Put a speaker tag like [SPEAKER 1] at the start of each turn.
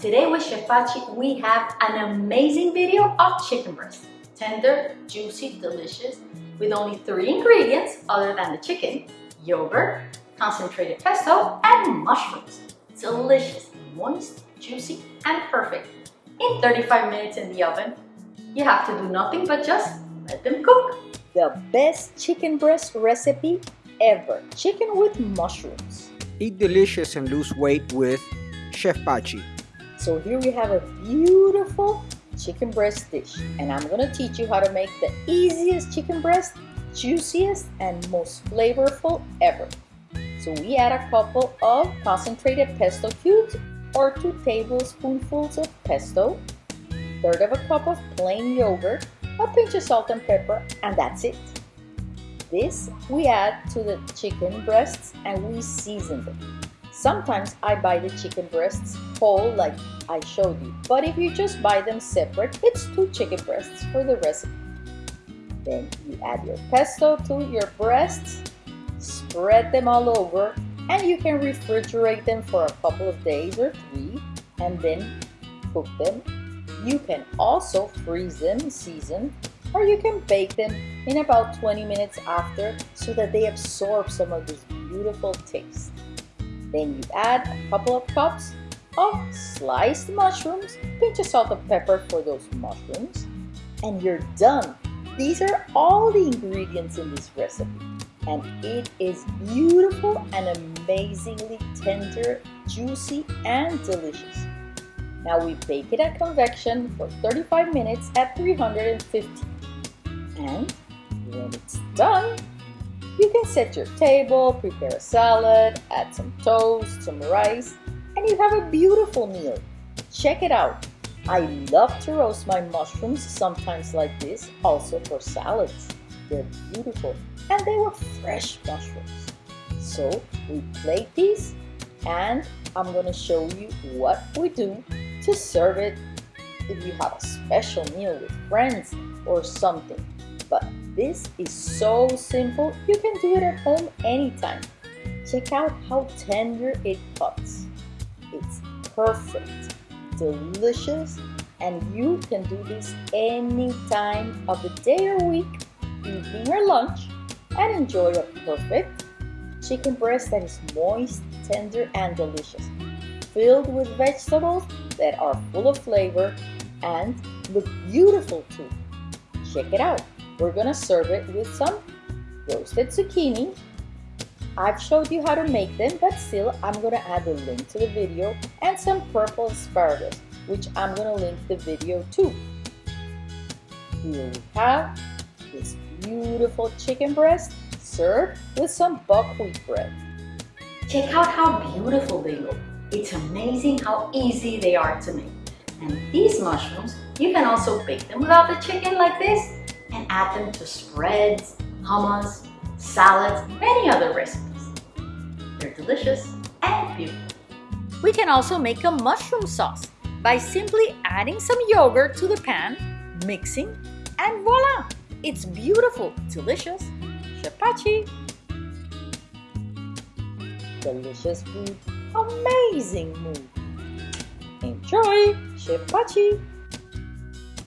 [SPEAKER 1] today with Chef Pachi, we have an amazing video of chicken breast. Tender, juicy, delicious, with only three ingredients other than the chicken, yogurt, concentrated pesto, and mushrooms. Delicious, moist, juicy, and perfect. In 35 minutes in the oven, you have to do nothing but just let them cook.
[SPEAKER 2] The best chicken breast recipe ever. Chicken with mushrooms.
[SPEAKER 3] Eat delicious and lose weight with Chef Pachi.
[SPEAKER 2] So here we have a beautiful chicken breast dish and I'm gonna teach you how to make the easiest chicken breast, juiciest and most flavorful ever. So we add a couple of concentrated pesto cubes or two tablespoonfuls of pesto, third of a cup of plain yogurt, a pinch of salt and pepper, and that's it. This we add to the chicken breasts and we season them. Sometimes I buy the chicken breasts whole like I showed you, but if you just buy them separate, it's two chicken breasts for the recipe. Then you add your pesto to your breasts, spread them all over, and you can refrigerate them for a couple of days or three, and then cook them. You can also freeze them seasoned, or you can bake them in about 20 minutes after so that they absorb some of this beautiful taste. Then you add a couple of cups of sliced mushrooms, pinch of salt and pepper for those mushrooms, and you're done. These are all the ingredients in this recipe, and it is beautiful and amazingly tender, juicy, and delicious. Now we bake it at convection for 35 minutes at 350. And when it's done, you can set your table, prepare a salad, add some toast, some rice, and you have a beautiful meal. Check it out. I love to roast my mushrooms sometimes like this, also for salads. They're beautiful and they were fresh mushrooms. So we plate these and I'm gonna show you what we do to serve it if you have a special meal with friends or something. But this is so simple, you can do it at home anytime. Check out how tender it cuts. It's perfect, delicious, and you can do this any time of the day or week, evening or lunch, and enjoy a perfect chicken breast that is moist, tender, and delicious, filled with vegetables that are full of flavor and look beautiful too. Check it out. We're gonna serve it with some roasted zucchini. I've showed you how to make them, but still I'm gonna add the link to the video and some purple asparagus, which I'm gonna link the video to. Here we have this beautiful chicken breast served with some buckwheat bread.
[SPEAKER 1] Check out how beautiful they look. It's amazing how easy they are to make. And these mushrooms, you can also bake them without the chicken like this add them to spreads, hummus, salads, many other recipes. They're delicious and beautiful.
[SPEAKER 2] We can also make a mushroom sauce by simply adding some yogurt to the pan, mixing, and voila! It's beautiful, delicious. Chef Pachi. Delicious food, amazing mood. Enjoy, Chef Pachi.